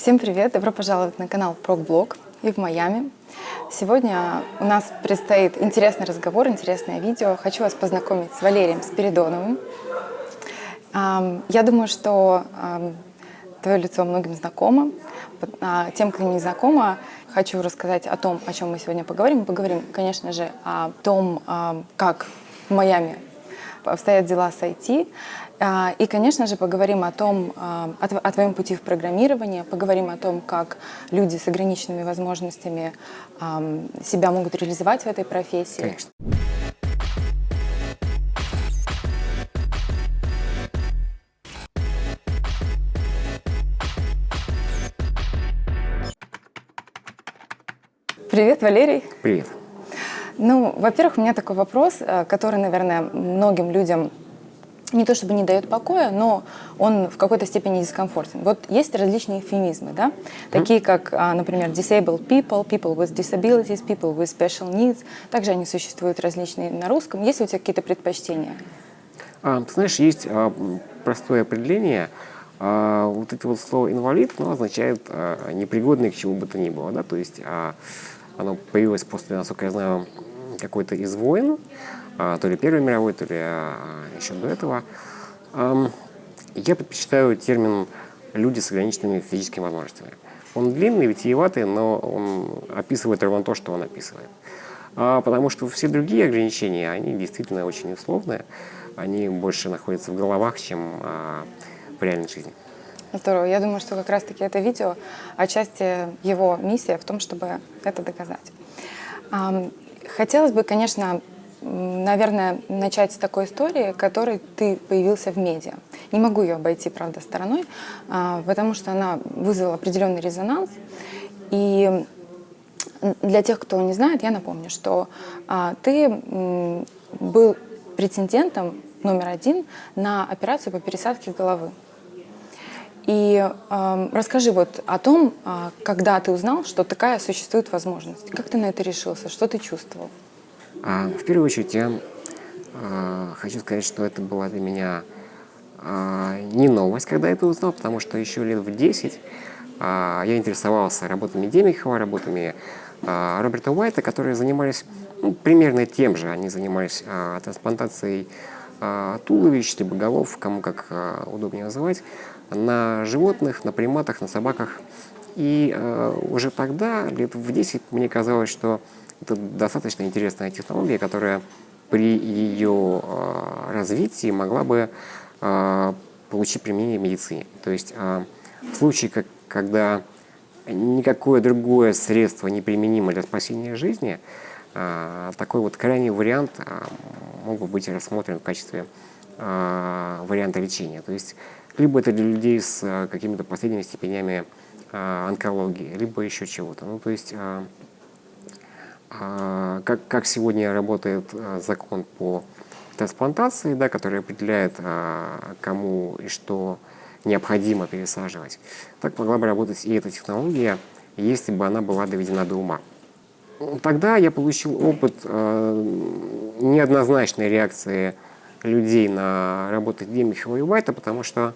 Всем привет! Добро пожаловать на канал ProgBlog и в Майами. Сегодня у нас предстоит интересный разговор, интересное видео. Хочу вас познакомить с Валерием Спиридоновым. Я думаю, что твое лицо многим знакомо. А тем, кто не знакомо, хочу рассказать о том, о чем мы сегодня поговорим. Мы поговорим, конечно же, о том, как в Майами обстоят дела с IT. А, и, конечно же, поговорим о том, а, о твоем пути в программировании, поговорим о том, как люди с ограниченными возможностями себя могут реализовать в этой профессии. Конечно. Привет, Валерий. Привет. Ну, во-первых, у меня такой вопрос, э, который, наверное, многим людям не то чтобы не дает покоя, но он в какой-то степени дискомфортен. Вот есть различные эвфемизмы, да? такие как, а, например, disabled people, people with disabilities, people with special needs. Также они существуют различные на русском. Есть ли у тебя какие-то предпочтения? А, ты знаешь, есть а, простое определение. А, вот это вот слово «инвалид» оно означает а, непригодный к чему бы то ни было. Да? То есть а, оно появилось после, насколько я знаю, какой-то из войн, то ли Первой мировой, то ли а, еще до этого. Я предпочитаю термин «люди с ограниченными физическими возможностями». Он длинный, витиеватый, но он описывает ровно то, что он описывает. А, потому что все другие ограничения, они действительно очень условные, они больше находятся в головах, чем в реальной жизни. Здорово. Я думаю, что как раз-таки это видео, отчасти его миссия в том, чтобы это доказать. Хотелось бы, конечно, наверное, начать с такой истории, которой ты появился в медиа. Не могу ее обойти, правда, стороной, а, потому что она вызвала определенный резонанс. И для тех, кто не знает, я напомню, что а, ты был претендентом номер один на операцию по пересадке головы. И э, расскажи вот о том, когда ты узнал, что такая существует возможность. Как ты на это решился? Что ты чувствовал? А, в первую очередь я э, хочу сказать, что это была для меня э, не новость, когда я это узнал, потому что еще лет в 10 э, я интересовался работами Демихова, работами Роберта Уайта, которые занимались ну, примерно тем же. Они занимались трансплантацией туловищ, либо голов, кому как удобнее называть, на животных, на приматах, на собаках. И уже тогда, лет в 10, мне казалось, что это достаточно интересная технология, которая при ее э, развитии могла бы э, получить применение в медицине. То есть э, в случае, как, когда никакое другое средство не применимо для спасения жизни, такой вот крайний вариант мог бы быть рассмотрен в качестве варианта лечения. То есть либо это для людей с какими-то последними степенями онкологии, либо еще чего-то. Ну, то есть, как, как сегодня работает закон по трансплантации, да, который определяет, кому и что необходимо пересаживать, так могла бы работать и эта технология, если бы она была доведена до ума. Тогда я получил опыт неоднозначной реакции людей на работу Демихова и Уайта, потому что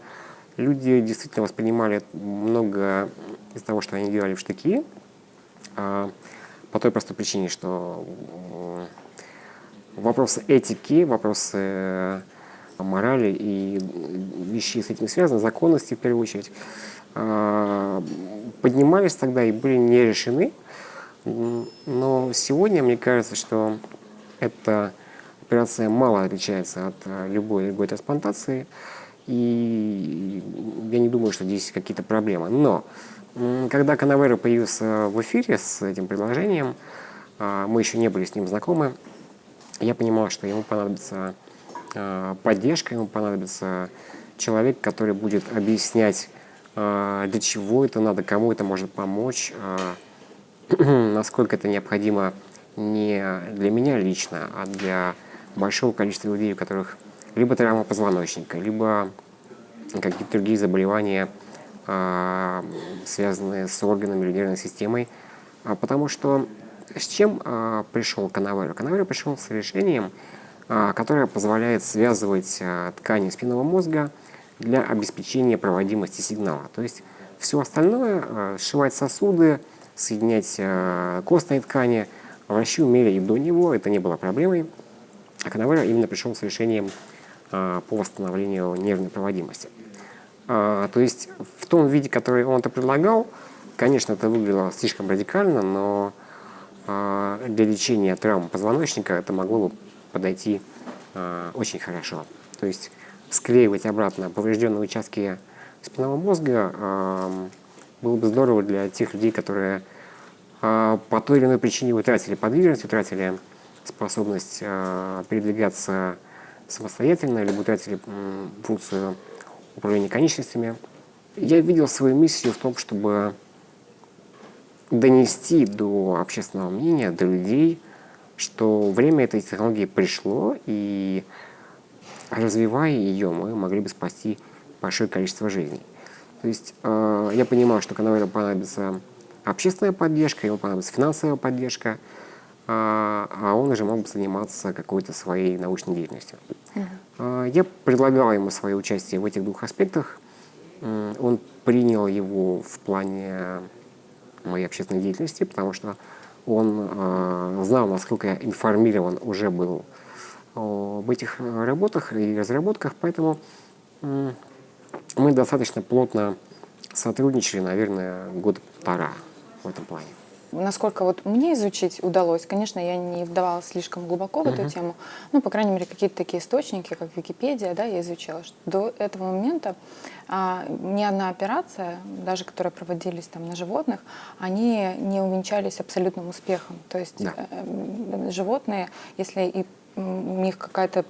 люди действительно воспринимали много из того, что они делали в штыки, а, по той простой причине, что вопросы этики, вопросы морали и вещи с этим связаны, законности в первую очередь, а, поднимались тогда и были не решены. Но сегодня мне кажется, что это операция мало отличается от э, любой другой трансплантации, и я не думаю, что здесь какие-то проблемы. Но когда Канавера появился в эфире с этим предложением, а, мы еще не были с ним знакомы, я понимал, что ему понадобится а, поддержка, ему понадобится человек, который будет объяснять, а, для чего это надо, кому это может помочь, насколько это необходимо не для меня лично, а для большого количества людей, у которых либо травма позвоночника, либо какие-то другие заболевания, связанные с органами нервной системой. А, потому что с чем а, пришел Канавера? Канавера пришел с решением, которое позволяет связывать ткани спинного мозга для обеспечения проводимости сигнала. То есть Все остальное, сшивать сосуды, соединять костные ткани, врачи умели и до него, это не было проблемой. А Канавера именно пришел с решением по восстановлению нервной проводимости. То есть в том виде, который он это предлагал, конечно, это выглядело слишком радикально, но для лечения травм позвоночника это могло бы подойти очень хорошо. То есть склеивать обратно поврежденные участки спинного мозга было бы здорово для тех людей, которые по той или иной причине утратили подвижность, утратили способность передвигаться самостоятельно, либо утратили функцию управления конечностями. Я видел свою миссию в том, чтобы донести до общественного мнения, до людей, что время этой технологии пришло, и развивая ее, мы могли бы спасти большое количество жизней. То есть э, я понимаю, что Канаверу понадобится общественная поддержка, ему понадобится финансовая поддержка, э, а он уже мог бы заниматься какой-то своей научной деятельностью. Uh-huh. Э, я предлагал ему свое участие в этих двух аспектах. Э, он принял его в плане моей общественной деятельности, потому что он э, знал, насколько я информирован уже был об этих э, работах и разработках, поэтому мы достаточно плотно сотрудничали, наверное, год полтора в этом плане. Насколько вот мне изучить удалось, конечно, я не вдавалась слишком глубоко в эту uh-huh. тему, ну, по крайней мере, какие-то такие источники, как Википедия, да, я изучила, что до этого момента а, ни одна операция, даже которые проводились там на животных, они не увенчались абсолютным успехом. То есть да. э, животные, если и у них какая-то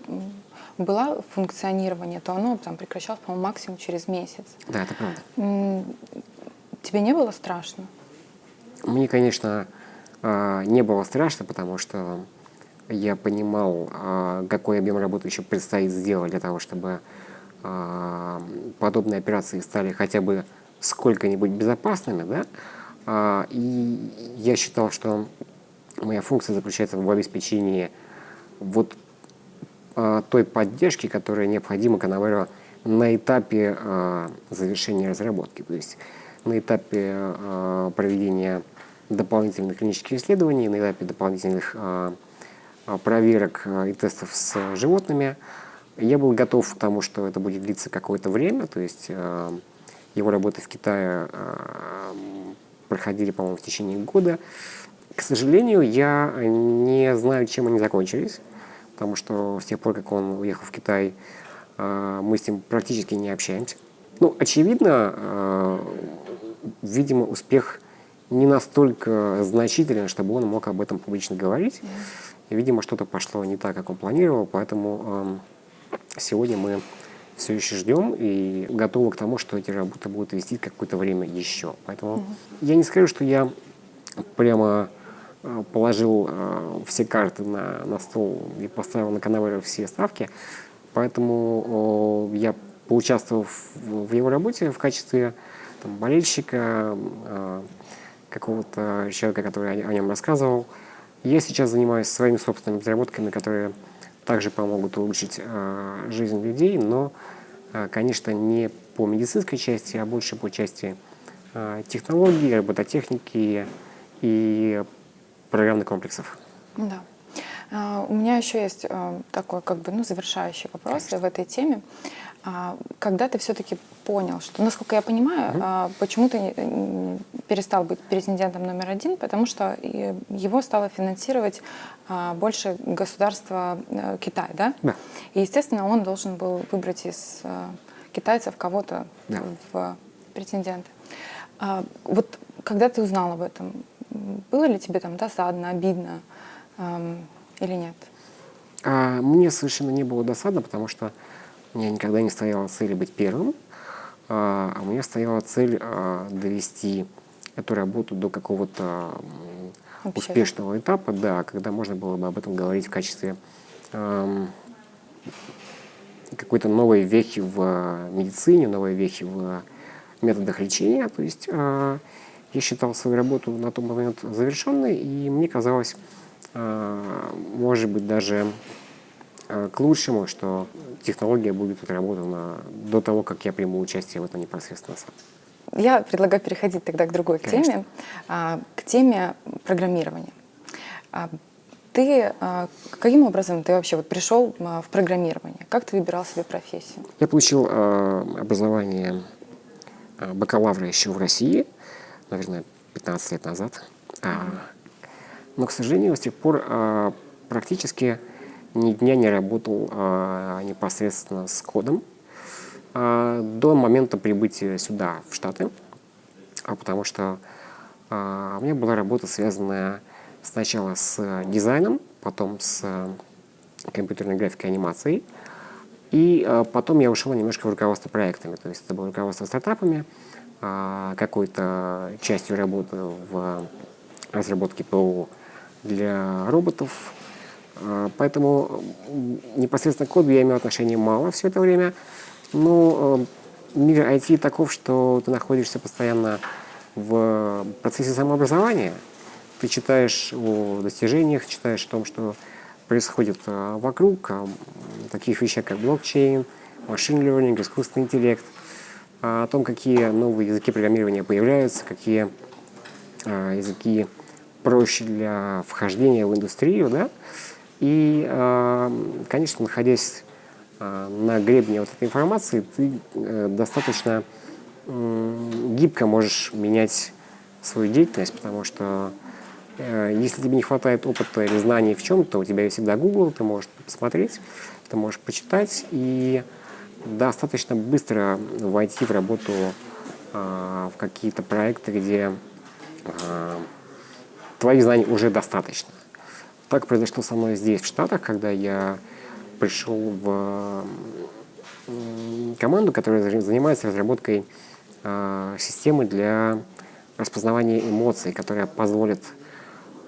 была функционирование, то оно там прекращалось, по-моему, максимум через месяц. Да, это правда. Тебе не было страшно? Мне, конечно, а, не было страшно, потому что я понимал, а, какой объем работы еще предстоит сделать для того, чтобы а, подобные операции стали хотя бы сколько-нибудь безопасными, да, и я считал, что моя функция заключается в обеспечении вот той поддержки, которая необходима Канаверо на этапе завершения разработки, то есть на этапе проведения дополнительных клинических исследований, на этапе дополнительных э, проверок э, и тестов с животными. Я был готов к тому, что это будет длиться какое-то время, то есть его работы в Китае проходили, по-моему, в течение года. К сожалению, я не знаю, чем они закончились, потому что с тех пор, как он уехал в Китай, мы с ним практически не общаемся. Ну, очевидно, видимо, успех не настолько значителен, чтобы он мог об этом публично говорить. И, видимо, что-то пошло не так, как он планировал, поэтому э, сегодня мы все еще ждем и готовы к тому, что эти работы будут вести какое-то время еще. Поэтому я не скажу, что я прямо Э, положил э, все карты на, на стол и поставил на канаве все ставки. Поэтому я поучаствовал в, в его работе в качестве там, болельщика, э, какого-то человека, который о, нем рассказывал. Я сейчас занимаюсь своими собственными разработками, которые также помогут улучшить э, жизнь людей, но, э, конечно, не по медицинской части, а больше по части э, технологий, робототехники и программных комплексов. Да. А, у меня еще есть э, такой как бы ну, завершающий вопрос Конечно. в этой теме. А, когда ты все-таки понял, что, насколько я понимаю, угу. почему ты перестал быть претендентом номер один, потому что его стало финансировать больше государство э, Китай, да? Да. И, естественно, он должен был выбрать из э, китайцев кого-то да. в претенденты. Вот когда ты узнал об этом, было ли тебе там досадно, обидно или нет? А, мне совершенно не было досадно, потому что у меня никогда не стояла цель быть первым, а, а у меня стояла цель а, довести эту работу до какого-то успешного этапа, да, когда можно было бы об этом говорить в качестве эм, какой-то новой вехи в медицине, новой вехи в методах лечения. То есть э, я считал свою работу на тот момент завершенной, и мне казалось, а, может быть, даже к лучшему, что технология будет отработана до того, как я приму участие в этом непосредственно сам. я предлагаю переходить тогда к другой Конечно. теме, а, к теме программирования. А, Ты а, каким образом ты вообще вот пришел в программирование? Как ты выбирал себе профессию? Я получил э, образование э, бакалавра еще в России, наверное, 15 лет назад. Но, к сожалению, с тех пор э, практически ни дня не работал э, непосредственно с кодом э, до момента прибытия сюда, в Штаты, а потому что э, у меня была работа, связанная сначала с дизайном, потом с э, компьютерной графикой анимацией, и э, потом я ушел немножко в руководство проектами, то есть это было руководство стартапами, а, какой-то частью работы в разработке ПО для роботов. А, Поэтому непосредственно к коду я имел отношение мало все это время. Но э, мир IT таков, что ты находишься постоянно в процессе самообразования. Ты читаешь о достижениях, читаешь о том, что происходит а, вокруг, таких вещах, как блокчейн, машин learning, искусственный интеллект, а, о том, какие новые языки программирования появляются, какие а, языки проще для вхождения в индустрию, да, и, а, конечно, находясь а, на гребне вот этой информации, ты э, достаточно гибко можешь менять свою деятельность, потому что э, если тебе не хватает опыта или знаний в чем-то, у тебя есть всегда Google, ты можешь посмотреть, ты можешь почитать и достаточно быстро войти в работу в какие-то проекты, где твоих знаний уже достаточно. Так произошло со мной здесь, в Штатах, когда я пришел в команду, которая за- занимается разработкой а, системы для распознавания эмоций, которая позволит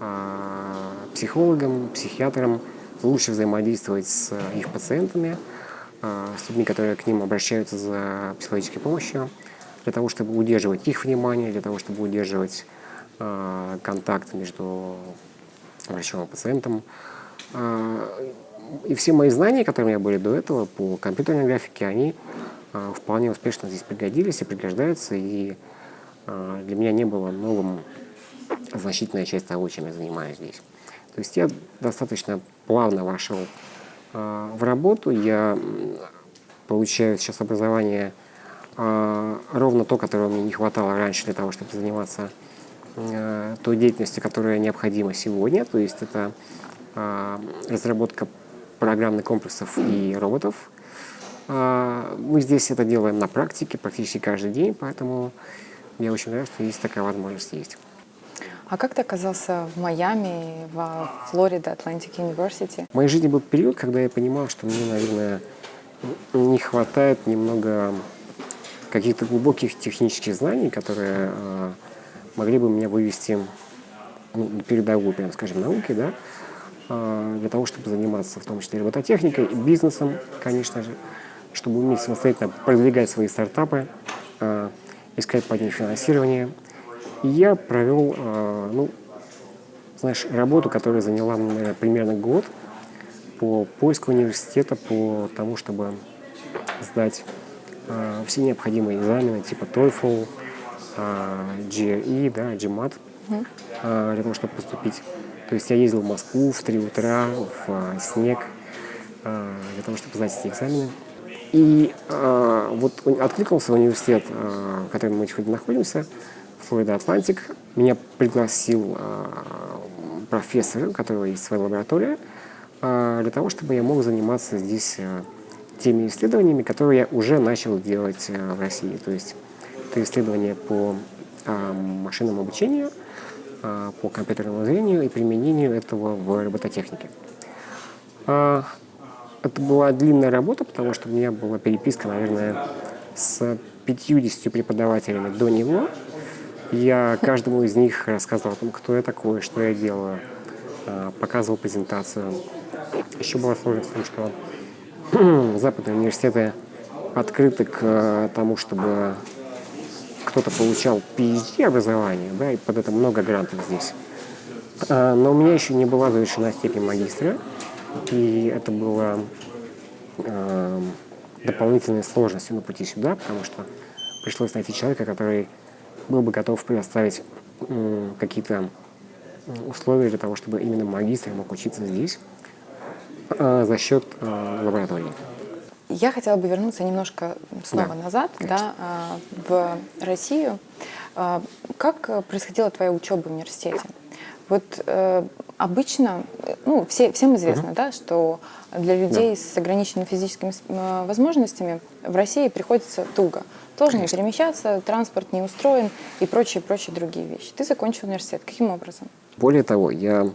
а, психологам, психиатрам лучше взаимодействовать с их пациентами, а, с людьми, которые к ним обращаются за психологической помощью, для того, чтобы удерживать их внимание, для того, чтобы удерживать контакт между врачом и пациентом. А, И все мои знания, которые у меня были до этого по компьютерной графике, они а, вполне успешно здесь пригодились и пригождаются. И а, для меня не было новым значительная часть того, чем я занимаюсь здесь. То есть я достаточно плавно вошел в работу. Я получаю сейчас образование ровно то, которого мне не хватало раньше для того, чтобы заниматься той деятельностью, которая необходима сегодня. То есть это а, разработка программных комплексов и роботов. А, Мы здесь это делаем на практике практически каждый день, поэтому я очень рад, что есть такая возможность есть. А как ты оказался в Майами, во Флорида, Atlantic University? В моей жизни был период, когда я понимал, что мне, наверное, не хватает немного каких-то глубоких технических знаний, которые э, могли бы меня вывести ну, передовую, прям скажем, науки, да, э, для того, чтобы заниматься в том числе робототехникой, бизнесом, конечно же, чтобы уметь самостоятельно продвигать свои стартапы, э, искать под них финансирование. И я провел, э, ну, знаешь, работу, которая заняла, наверное, примерно год по поиску университета, по тому, чтобы сдать все необходимые экзамены типа TOEFL, э, GRE, да, GMAT, э, для того, чтобы поступить. То есть я ездил в Москву в 3 утра, в э, снег, для того, чтобы сдать эти экзамены. И э, вот откликнулся университет, э, в котором мы сегодня находимся, Флорида Атлантик. Меня пригласил э, профессор, у которого есть своя лаборатория, э, для того, чтобы я мог заниматься здесь э, теми исследованиями, которые я уже начал делать э, в России. То есть это исследования по э, машинному обучению, э, по компьютерному зрению и применению этого в робототехнике. А, Это была длинная работа, потому что у меня была переписка, наверное, с 50 преподавателями до него. Я каждому из них рассказывал о том, кто я такой, что я делаю, а, показывал презентацию. Еще была сложность в том, что западные университеты открыты к э, тому, чтобы кто-то получал PhD образование, да, и под это много грантов здесь. А, Но у меня еще не была завершена степень магистра, и это было эм, дополнительной сложностью на пути сюда, потому что пришлось найти человека, который был бы готов предоставить какие-то условия для того, чтобы именно магистр мог учиться здесь э, за счет э, лаборатории. Я хотела бы вернуться немножко снова Да, назад, да, в Россию. Как происходила твоя учеба в университете? Вот э, обычно, ну, все, всем известно, да, что для людей с ограниченными физическими э, возможностями в России приходится туго. Сложно Конечно. перемещаться, транспорт не устроен и прочие, прочие другие вещи. Ты закончил университет. Каким образом? Более того, я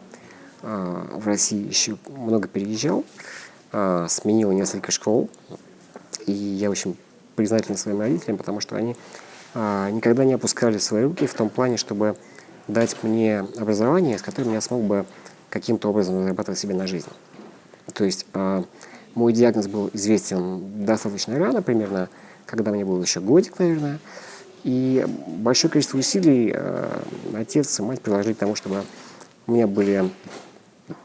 э, в России еще много переезжал, э, сменил несколько школ, и я очень признателен своим родителям, потому что они э, никогда не опускали свои руки в том плане, чтобы дать мне образование, с которым я смог бы каким-то образом зарабатывать себе на жизнь. То есть э, мой диагноз был известен достаточно рано, примерно, когда мне был еще годик, наверное. И большое количество усилий отец и мать приложили к тому, чтобы у меня были,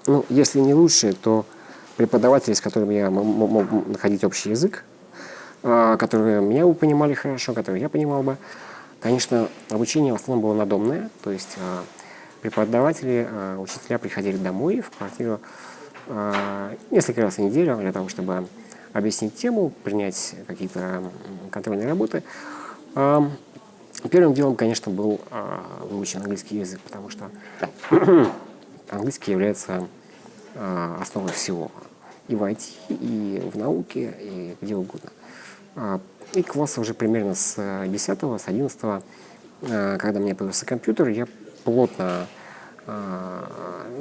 ну, если не лучшие, то преподаватели, с которыми я мог находить общий язык, э, которые меня бы понимали хорошо, которые я понимал бы. Конечно, обучение в основном было надомное, то есть э, преподаватели, э, учителя приходили домой в квартиру несколько раз в неделю для того, чтобы объяснить тему, принять какие-то контрольные работы. Первым делом, конечно, был выучен английский язык, потому что английский является основой всего и в IT, и в науке, и где угодно. И класса уже примерно с 10 с 11 э, когда мне появился компьютер, я плотно э,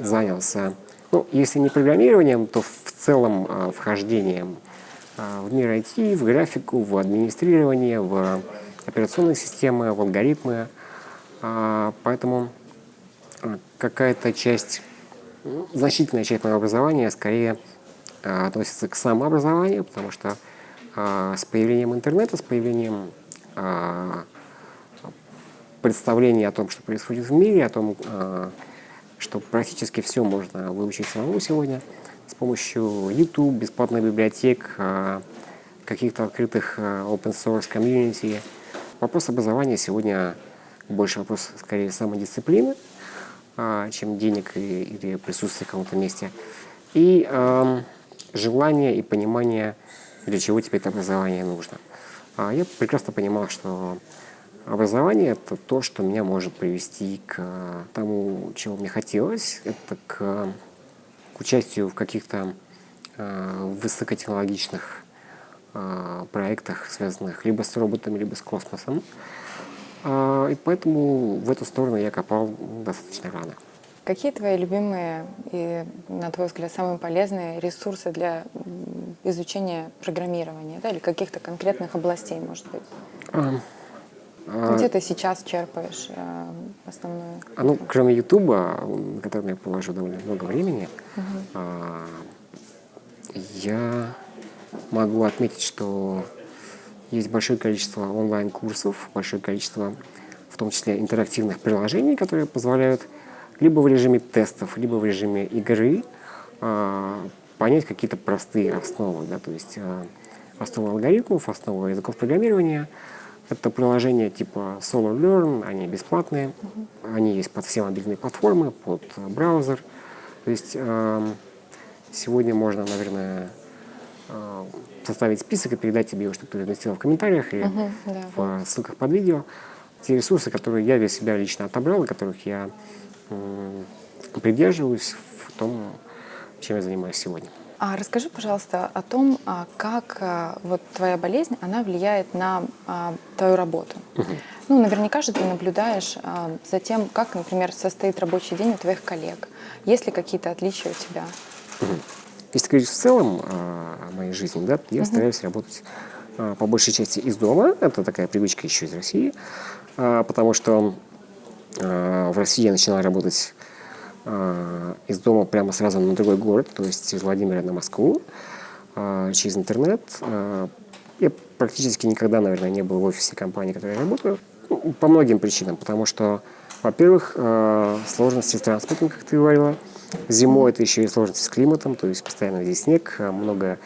занялся, ну, если не программированием, то в целом э, вхождением в мир IT, в графику, в администрирование, в операционные системы, в алгоритмы. Поэтому какая-то часть, значительная часть моего образования скорее относится к самообразованию, потому что а, с появлением интернета, с появлением а, представления о том, что происходит в мире, о том, что практически все можно выучить самому сегодня с помощью YouTube, бесплатных библиотек, каких-то открытых open source комьюнити. Вопрос образования сегодня больше вопрос скорее самодисциплины, чем денег или присутствия в каком-то месте. И желание и понимание для чего тебе это образование нужно. А я прекрасно понимал, что образование — это то, что меня может привести к тому, чего мне хотелось. Это к, к участию в каких-то э, высокотехнологичных э, проектах, связанных либо с роботами, либо с космосом. Э, и поэтому в эту сторону я копал достаточно рано. Какие твои любимые и, на твой взгляд, самые полезные ресурсы для изучения программирования да, или каких-то конкретных областей, может быть? А, а, Где ты сейчас черпаешь а, основную? А, ну, кроме Ютуба, на который я положу довольно много времени, угу. а, я могу отметить, что есть большое количество онлайн-курсов, большое количество, в том числе интерактивных приложений, которые позволяют либо в режиме тестов, либо в режиме игры э, понять какие-то простые основы, да, то есть э, основы алгоритмов, основы языков программирования. Это приложения типа Solar Learn, они бесплатные, они есть под все мобильные платформы, под браузер. То есть э, сегодня можно, наверное, составить список и передать тебе его, чтобы ты разместила в комментариях или uh-huh, да. в ссылках под видео. Те ресурсы, которые я для себя лично отобрал, и которых я придерживаюсь в том, чем я занимаюсь сегодня. А расскажи, пожалуйста, о том, а, как а, вот твоя болезнь, она влияет на а, твою работу. Угу. Ну, наверняка же ты наблюдаешь за тем, как, например, состоит рабочий день у твоих коллег. Есть ли какие-то отличия у тебя? Угу. Если говорить в целом о моей жизни, да, я угу. стараюсь работать по большей части из дома. Это такая привычка еще из России, потому что в России я начинал работать из дома прямо сразу на другой город, то есть из Владимира на Москву, через интернет. Я практически никогда, наверное, не был в офисе компании, в которой я работаю, ну, по многим причинам, потому что, во-первых, сложности с транспортом, как ты говорила, зимой это еще и сложности с климатом, то есть постоянно здесь снег, много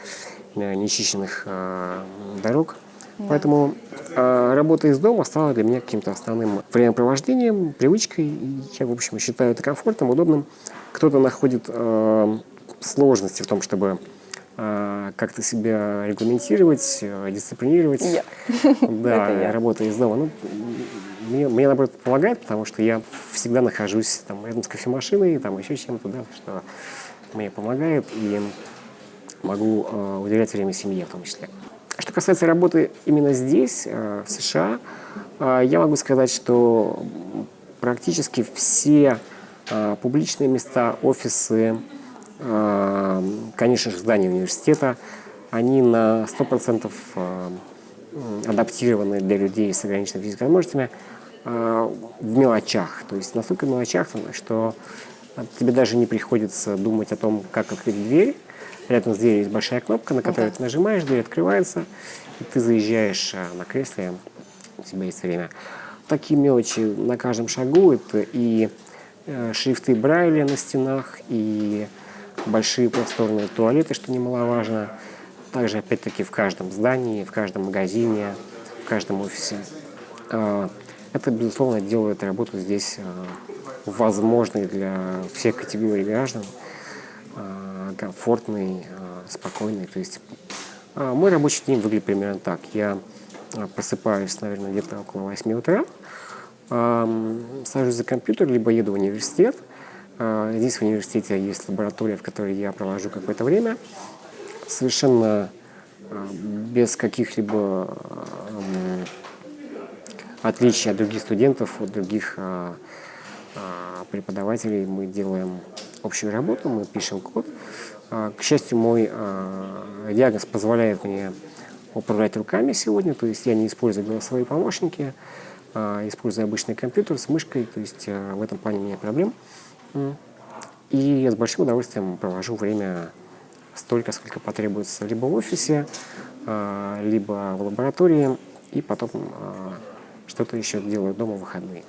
нечищенных дорог, Поэтому э, работа из дома стала для меня каким-то основным времяпровождением, привычкой. И я, в общем, считаю это комфортным, удобным. Кто-то находит э, сложности в том, чтобы э, как-то себя регламентировать, э, дисциплинировать. Я. Да, я. работа из дома. Ну, мне, мне, наоборот, помогает, потому что я всегда нахожусь там, рядом с кофемашиной, там еще чем-то, да, что мне помогает, и могу э, уделять время семье в том числе. Что касается работы именно здесь, э, в США, э, я могу сказать, что практически все э, публичные места, офисы, конечно же, здания университета, они на 100% э, м, адаптированы для людей с ограниченными физическими возможностями в мелочах. То есть настолько в мелочах, что тебе даже не приходится думать о том, как открыть дверь. Рядом с дверью есть большая кнопка, на которую Да. ты нажимаешь, дверь открывается, и ты заезжаешь э, на кресле, у тебя есть время. Такие мелочи на каждом шагу. Это и э, шрифты Брайля на стенах, и большие просторные туалеты, что немаловажно. Также, опять-таки, в каждом здании, в каждом магазине, в каждом офисе. Э, Это, безусловно, делает работу здесь э, возможной для всех категорий граждан, комфортной, э, спокойной. То есть э, мой рабочий день выглядит примерно так. Я э, просыпаюсь, наверное, где-то около 8 утра, сажусь за компьютер, либо еду в университет. Здесь в университете есть лаборатория, в которой я провожу какое-то время. Совершенно без каких-либо отличий от других студентов, от других преподавателей. Мы делаем общую работу, мы пишем код. Э, К счастью, мой э, диагноз позволяет мне управлять руками сегодня, то есть я не использую голосовые помощники, э, использую обычный компьютер с мышкой, то есть в этом плане у меня проблем. И я с большим удовольствием провожу время столько, сколько потребуется либо в офисе, либо в лаборатории, и потом что-то еще делаю дома в выходные.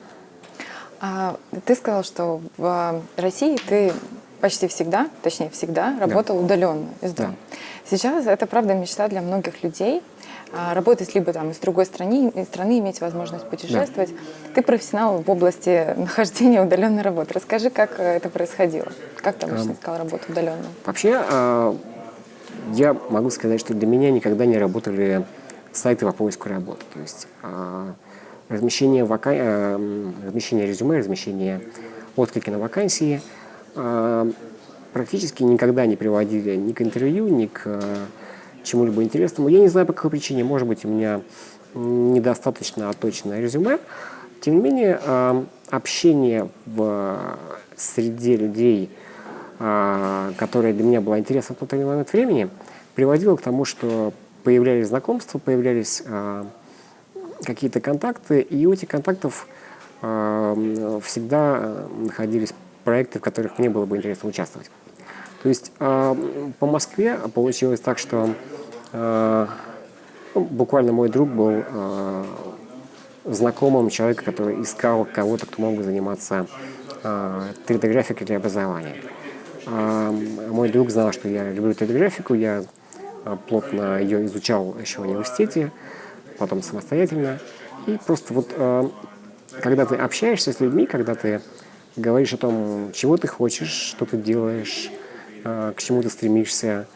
А, ты сказал, что в России ты почти всегда, точнее всегда, работал удаленно из дома. Сейчас это, правда, мечта для многих людей. а, Работать либо там из другой страны, из страны иметь возможность путешествовать. Ты профессионал в области нахождения удаленной работы. Расскажи, как э, это происходило? Как ты обычно искал работу удаленно? Вообще, я могу сказать, что для меня никогда не работали сайты по поиску работы. То есть размещение, вака... э, размещение резюме, размещение отклики на вакансии э, практически никогда не приводили ни к интервью, ни к э, чему-либо интересному. Я не знаю, по какой причине. Может быть, у меня недостаточно отточенное резюме. Тем не менее, э, общение в среде людей, а, которая для меня была интересна в тот или иной момент времени, приводило к тому, что появлялись знакомства, появлялись а, какие-то контакты, и у этих контактов а, м, всегда находились проекты, в которых мне было бы интересно участвовать. То есть м, по Москве получилось так, что а, ну, буквально мой друг был а, знакомым человека, который искал кого-то, кто мог бы заниматься а, 3D-графикой для образования. А, Мой друг знал, что я люблю 3D-графику, я а, плотно ее изучал еще в университете, потом самостоятельно. И просто вот а, когда ты общаешься с людьми, когда ты говоришь о том, чего ты хочешь, что ты делаешь, а, к чему ты стремишься,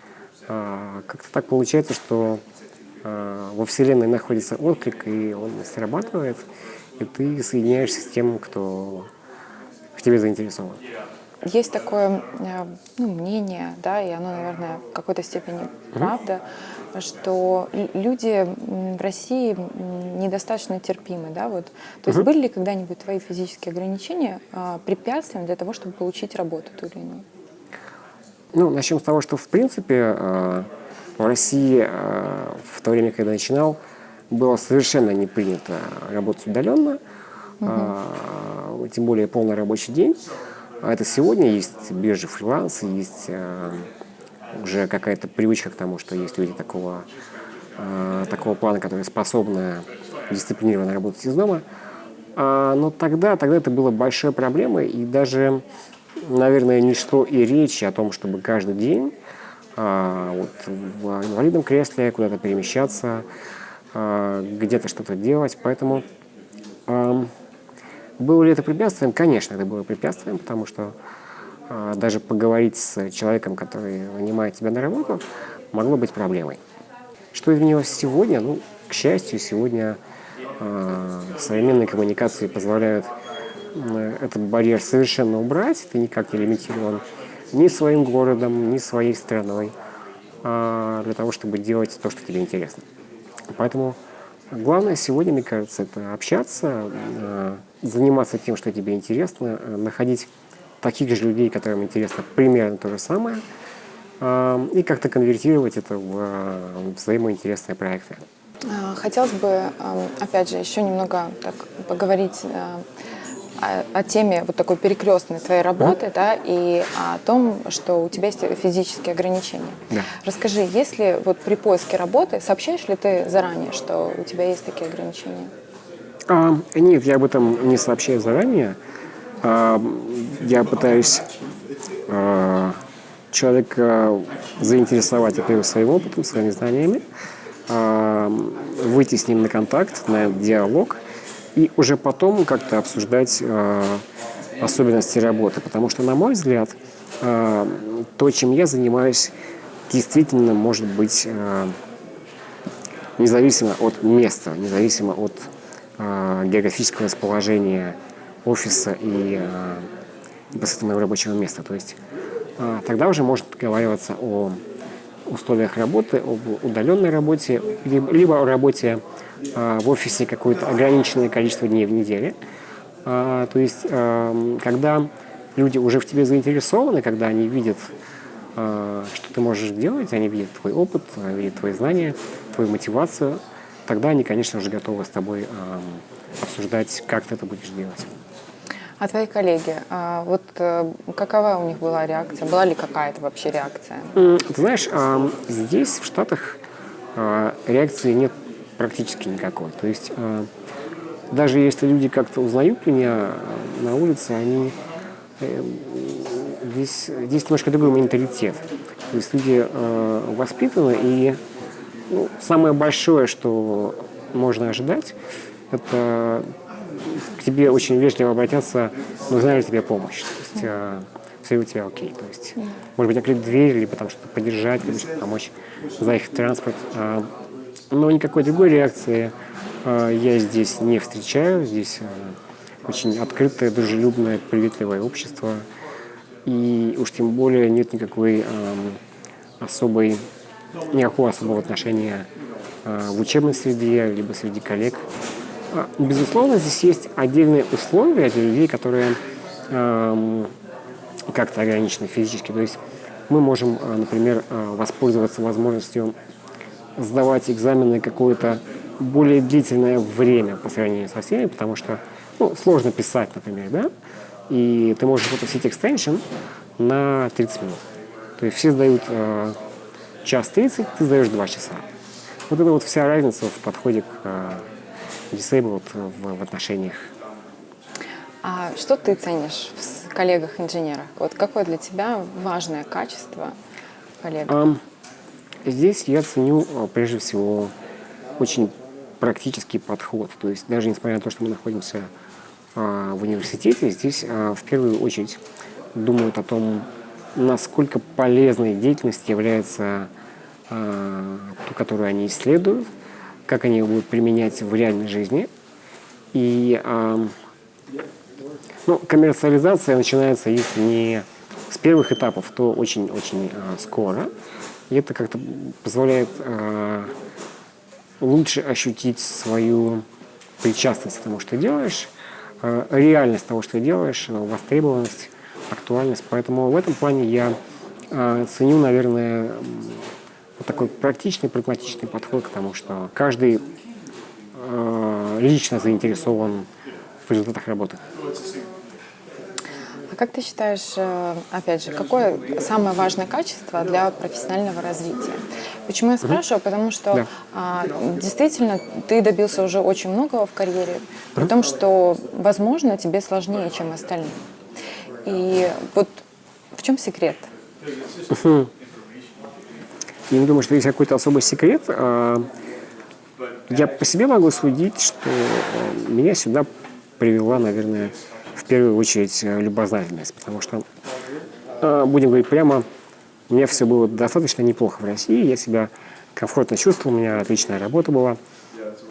а, как-то так получается, что во Вселенной находится отклик, и он срабатывает, и ты соединяешься с тем, кто в тебе заинтересован. Есть такое э, ну, мнение, да, и оно, наверное, в какой-то степени правда, что люди в России недостаточно терпимы, да, вот. То есть были ли когда-нибудь твои физические ограничения а, препятствием для того, чтобы получить работу ту или иную? Ну, начнем с того, что, в принципе, э, в России э, в то время, когда начинал, было совершенно не принято работать удаленно, э, тем более полный рабочий день. А это сегодня есть биржи фриланса, есть уже какая-то привычка к тому, что есть люди такого, э, такого плана, которые способны дисциплинированно работать из дома. А, но тогда, тогда это было большой проблемой, и даже, наверное, не шло и речи о том, чтобы каждый день а, вот, в инвалидном кресле куда-то перемещаться, а, где-то что-то делать. Поэтому а, было ли это препятствием? Конечно, это было препятствием, потому что даже поговорить с человеком, который нанимает тебя на работу, могло быть проблемой. Что изменилось сегодня? Ну, к счастью, сегодня э, современные коммуникации позволяют этот барьер совершенно убрать. Ты никак не лимитирован ни своим городом, ни своей страной э, для того, чтобы делать то, что тебе интересно. Поэтому главное сегодня, мне кажется, это общаться, заниматься тем, что тебе интересно, находить таких же людей, которым интересно примерно то же самое – и как-то конвертировать это в взаимоинтересные проекты. А, хотелось бы, опять же, еще немного так поговорить э, о, о теме вот такой перекрестной твоей работы, да, и о том, что у тебя есть физические ограничения. Да. Расскажи, если вот при поиске работы, сообщаешь ли ты заранее, что у тебя есть такие ограничения? А, нет, я об этом не сообщаю заранее. А, я пытаюсь а, человека заинтересовать, во-первых, своим опытом, своими знаниями, а, выйти с ним на контакт, на диалог, и уже потом как-то обсуждать особенности работы. Потому что, на мой взгляд, то, чем я занимаюсь, действительно может быть независимо от места, независимо от географического расположения офиса и непосредственно моего рабочего места. То есть а, тогда уже может договариваться о условиях работы, об удаленной работе, либо о работе а, в офисе какое-то ограниченное количество дней в неделе. А, то есть, когда люди уже в тебе заинтересованы, когда они видят, что ты можешь делать, они видят твой опыт, видят твои знания, твою мотивацию, тогда они, конечно же, готовы с тобой обсуждать, как ты это будешь делать. А твои коллеги, а, вот э, какова у них была реакция? Была ли какая-то вообще реакция? Ты знаешь, здесь, в Штатах, а, реакции нет практически никакой. То есть а, даже если люди как-то узнают меня на улице, они э, здесь, здесь немножко другой менталитет. То есть люди воспитаны, и ну, самое большое, что можно ожидать, это к тебе очень вежливо обратятся, нужна ли тебе помощь. То есть э, все у тебя окей. То есть, может быть, открыть дверь, либо там что-то поддержать, либо что-то помочь заехать в транспорт. Э, но никакой другой реакции э, я здесь не встречаю. Здесь э, очень открытое, дружелюбное, приветливое общество. И уж тем более нет никакой э, особой, никакого особого отношения э, в учебной среде, либо среди коллег. Безусловно, здесь есть отдельные условия для людей, которые э, как-то ограничены физически. То есть мы можем, а, например, а, воспользоваться возможностью сдавать экзамены какое-то более длительное время по сравнению со всеми, потому что ну, сложно писать, например, да, и ты можешь попросить экстеншн на 30 минут. То есть все сдают э, час 30, ты сдаешь 2 часа. Вот это вот вся разница в подходе к э, disabled в, в отношениях. А что ты ценишь в коллегах-инженерах? Вот какое для тебя важное качество коллег? Um, здесь я ценю а, прежде всего очень практический подход. То есть даже несмотря на то, что мы находимся а, в университете, здесь а, в первую очередь думают о том, насколько полезной деятельность является а, ту, которую они исследуют, как они его будут применять в реальной жизни. И э, ну, коммерциализация начинается их не с первых этапов, то очень-очень э, скоро. И это как-то позволяет э, лучше ощутить свою причастность к тому, что ты делаешь, э, реальность того, что ты делаешь, востребованность, актуальность. Поэтому в этом плане я э, ценю, наверное, такой практичный, прагматичный подход к тому, что каждый э, лично заинтересован в результатах работы. А как ты считаешь, э, опять же, какое самое важное качество для профессионального развития? Почему я спрашиваю? Потому что да. а, действительно ты добился уже очень многого в карьере, при том, что, возможно, тебе сложнее, чем остальным. И вот в чем секрет? Я не думаю, что есть какой-то особый секрет. А, я по себе могу судить, что меня сюда привела, наверное, в первую очередь любознательность, потому что, будем говорить прямо, у меня все было достаточно неплохо в России, я себя комфортно чувствовал, у меня отличная работа была.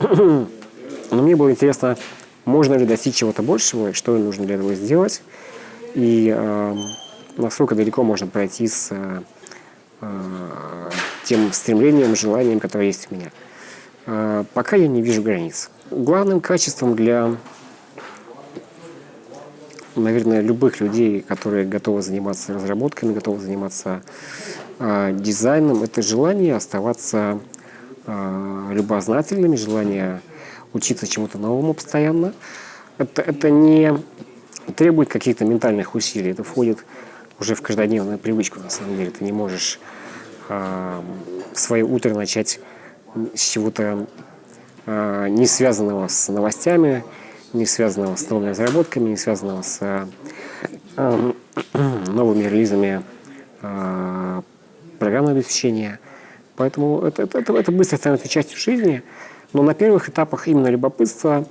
Но мне было интересно, можно ли достичь чего-то большего, что нужно для этого сделать, и э, насколько далеко можно пройти с э, тем стремлением, желанием, которое есть у меня. Э, пока я не вижу границ. Главным качеством для, наверное, любых людей, которые готовы заниматься разработками, готовы заниматься э, дизайном, это желание оставаться э, любознательными, желание учиться чему-то новому постоянно. Это, это не требует каких-то ментальных усилий, это входит уже в каждодневную привычку, на самом деле. Ты не можешь э, свое утро начать с чего-то э, не связанного с новостями, не связанного с новыми разработками, не связанного с э, новыми релизами э, программного обеспечения. Поэтому это, это, это, это быстро становится частью жизни. Но на первых этапах именно любопытство,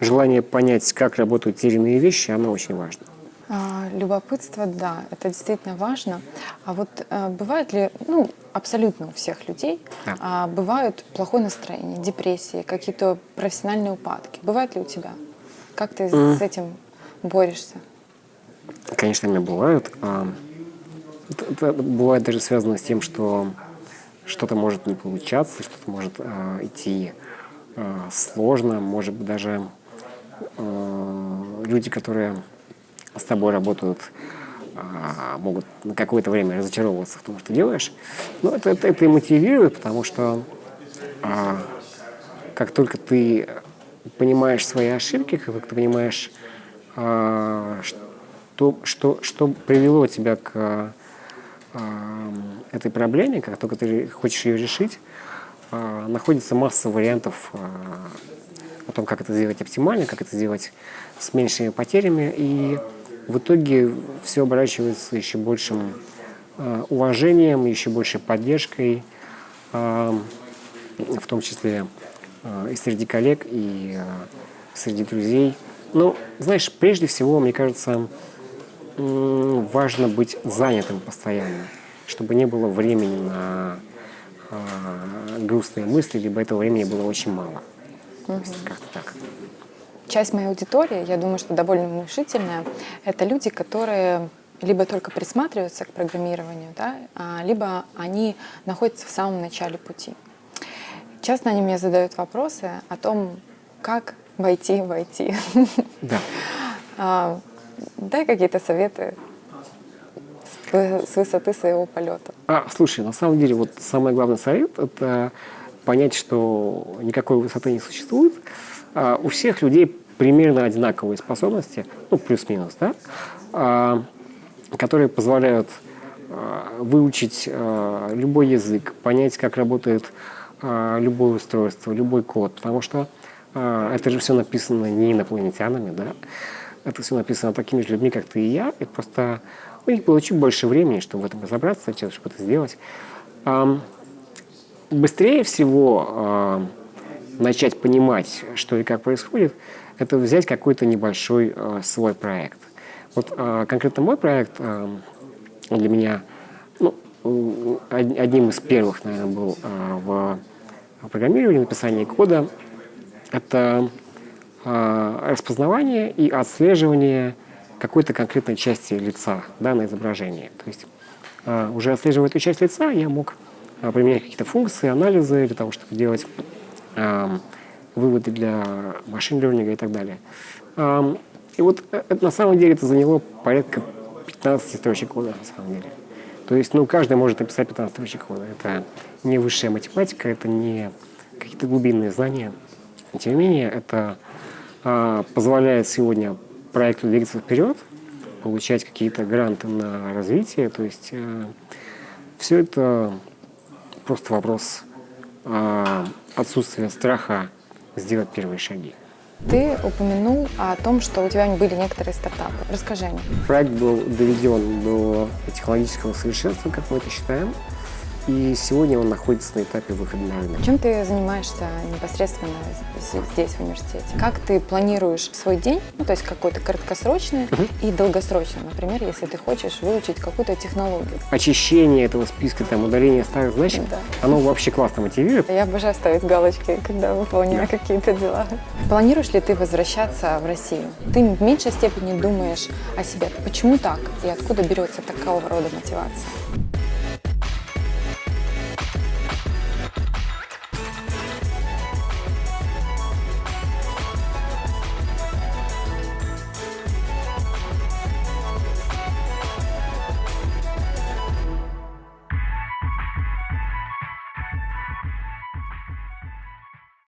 желание понять, как работают те или иные вещи, оно очень важно. А, любопытство, да, это действительно важно. А вот а, бывает ли, ну, абсолютно у всех людей, да. а, бывают плохое настроение, депрессии, какие-то профессиональные упадки. Бывает ли у тебя? Как ты mm. с этим борешься? Конечно, меня бывают. Это, это бывает даже связано с тем, что что-то может не получаться, что-то может э, идти э, сложно, может быть даже э, люди, которые с тобой работают, а, могут на какое-то время разочаровываться в том, что делаешь. Но это, это, это и мотивирует, потому что а, как только ты понимаешь свои ошибки, как только ты понимаешь, а, что, что, что привело тебя к этой проблеме, как только ты хочешь ее решить, находится масса вариантов о том, как это сделать оптимально, как это сделать с меньшими потерями. И в итоге все оборачивается еще большим э, уважением, еще большей поддержкой, э, в том числе э, и среди коллег, и среди друзей. Но, знаешь, прежде всего, мне кажется, важно быть занятым постоянно, чтобы не было времени на грустные мысли, либо этого времени было очень мало. Угу. Как-то так часть моей аудитории, я думаю, что довольно внушительная, это люди, которые либо только присматриваются к программированию, да, а, либо они находятся в самом начале пути. Часто они мне задают вопросы о том, как войти в IT. Да. А, дай какие-то советы с высоты своего полета. А, слушай, на самом деле, вот самый главный совет – это понять, что никакой высоты не существует. А, у всех людей примерно одинаковые способности, ну, плюс-минус, да, а, которые позволяют а, выучить любой язык, понять, как работает любое устройство, любой код, потому что это же все написано не инопланетянами, да, это все написано такими же людьми, как ты и я, и просто у них было больше времени, чтобы в этом разобраться, чтобы это сделать. Быстрее всего начать понимать, что и как происходит, это взять какой-то небольшой э, свой проект. Вот э, конкретно мой проект э, для меня ну, одним из первых, наверное, был э, в программировании, написании кода. Это э, распознавание и отслеживание какой-то конкретной части лица да, на изображении. То есть э, уже отслеживая эту часть лица, я мог э, применять какие-то функции, анализы для того, чтобы делать э, выводы для машин лернинга и так далее. И вот э, это, на самом деле это заняло порядка 15 строчек кода, на самом деле. То есть, ну, каждый может написать 15 строчек кода. Это не высшая математика, это не какие-то глубинные знания. Тем не менее, это а, позволяет сегодня проекту двигаться вперед, получать какие-то гранты на развитие. То есть а, все это просто вопрос а, отсутствия страха сделать первые шаги. Ты упомянул о том, что у тебя были некоторые стартапы. Расскажи о них. Проект был доведен до технологического совершенства, как мы это считаем. И сегодня он находится на этапе выхода на рынок. Чем ты занимаешься непосредственно здесь, в университете? Как ты планируешь свой день, ну, то есть какой-то краткосрочный и долгосрочный, например, если ты хочешь выучить какую-то технологию? Очищение этого списка, там, удаление старых значек, Да. оно вообще классно мотивирует. Я обожаю ставить галочки, когда выполняю Да. какие-то дела. Планируешь ли ты возвращаться в Россию? Ты в меньшей степени думаешь о себе. Почему так? И откуда берется такого рода мотивация?